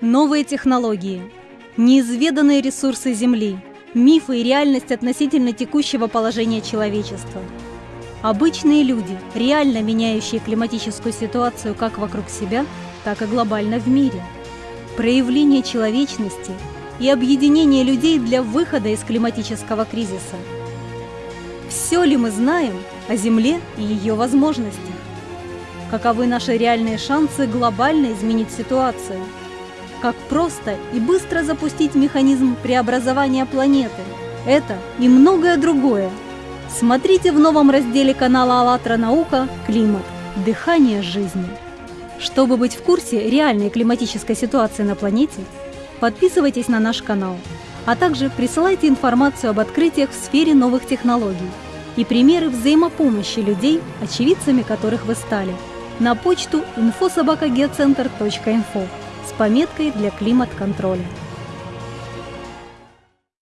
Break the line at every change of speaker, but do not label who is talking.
Новые технологии, неизведанные ресурсы Земли, мифы и реальность относительно текущего положения человечества. Обычные люди, реально меняющие климатическую ситуацию как вокруг себя, так и глобально в мире. Проявление человечности и объединение людей для выхода из климатического кризиса. Все ли мы знаем о Земле и ее возможностях? Каковы наши реальные шансы глобально изменить ситуацию? Как просто и быстро запустить механизм преобразования планеты? Это и многое другое. Смотрите в новом разделе канала «АЛЛАТРА Наука. Климат. Дыхание жизни». Чтобы быть в курсе реальной климатической ситуации на планете, подписывайтесь на наш канал, а также присылайте информацию об открытиях в сфере новых технологий и примеры взаимопомощи людей, очевидцами которых вы стали, на почту с пометкой для климат-контроля.